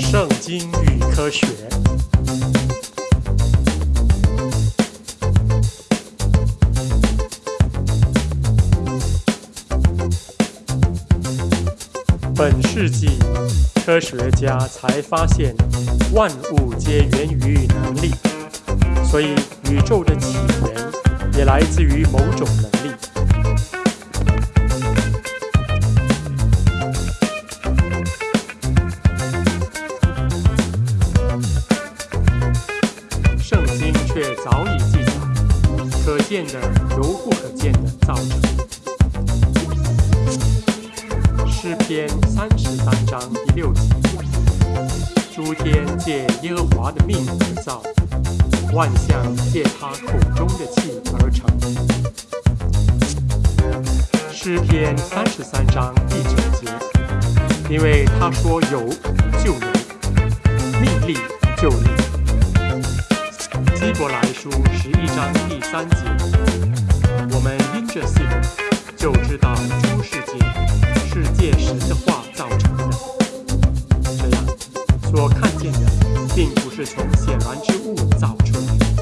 圣经与科学。本世纪，科学家才发现万物皆源于能力，所以宇宙的起源也来自于某种能力。见的由不可见的造成。诗篇三十三章第六节：诸天借耶和华的命而造，万象借他口中的气而成。诗篇三十三章第九节：因为他说有就有，命立就立。希伯来书十一章第三节：我们因着信，就知道诸世界是借神的话造成的。这样，所看见的，并不是从显然之物造出来的。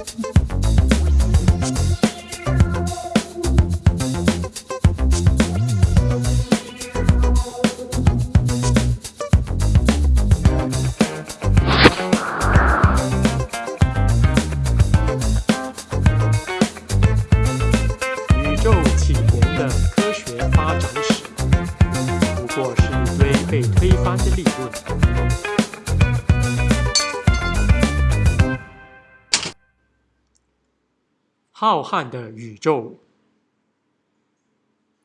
被推翻的理论。浩瀚的宇宙，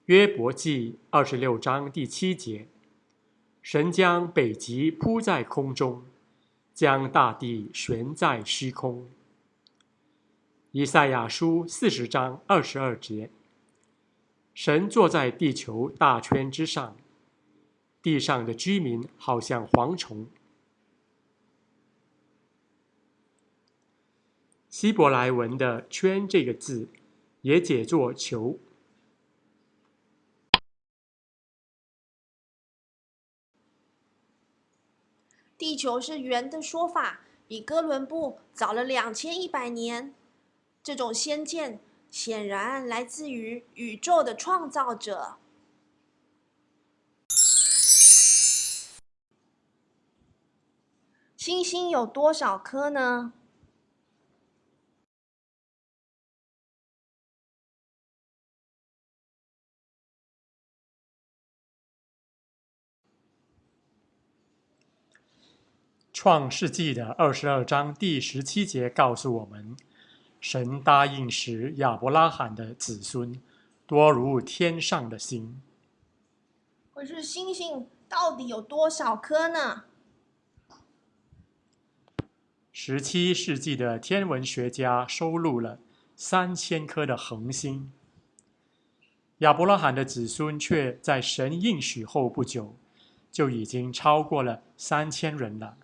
约伯记二十六章第七节：神将北极铺在空中，将大地悬在虚空。以赛亚书四十章二十二节：神坐在地球大圈之上，地上的居民好像蝗虫。希伯来文的“圈”这个字，也解作球。地球是圆的说法比哥伦布早了两千一百年。这种先见显然来自于宇宙的创造者。星星有多少颗呢？创世纪的二十二章第十七节告诉我们，神答应使亚伯拉罕的子孙多如天上的星。可是星星到底有多少颗呢？十七世纪的天文学家收录了三千颗的恒星，亚伯拉罕的子孙却在神应许后不久，就已经超过了三千人了。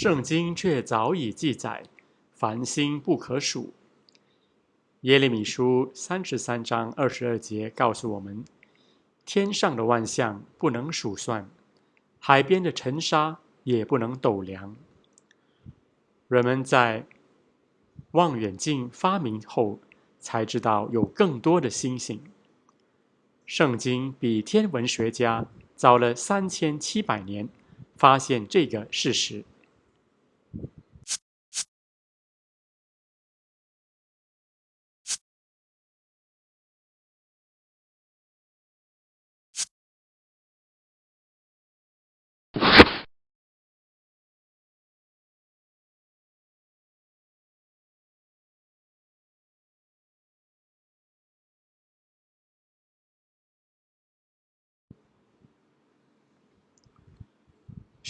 圣经却早已记载，繁星不可数。耶利米书三十三章二十二节告诉我们：天上的万象不能数算，海边的尘沙也不能斗量。人们在望远镜发明后，才知道有更多的星星。圣经比天文学家早了三千七百年，发现这个事实。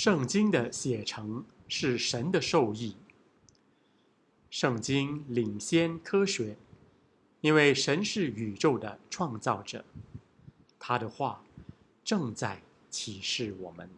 圣经的写成是神的授意。圣经领先科学，因为神是宇宙的创造者，他的话正在启示我们。